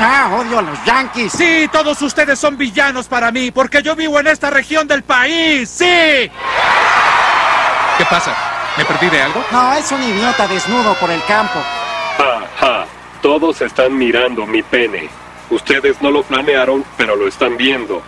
Ah, odio a los Yankees. Sí, todos ustedes son villanos para mí, porque yo vivo en esta región del país. ¡Sí! ¿Qué pasa? ¿Me perdí de algo? No, es un idiota desnudo por el campo. Ja, ja. Todos están mirando mi pene. Ustedes no lo planearon, pero lo están viendo.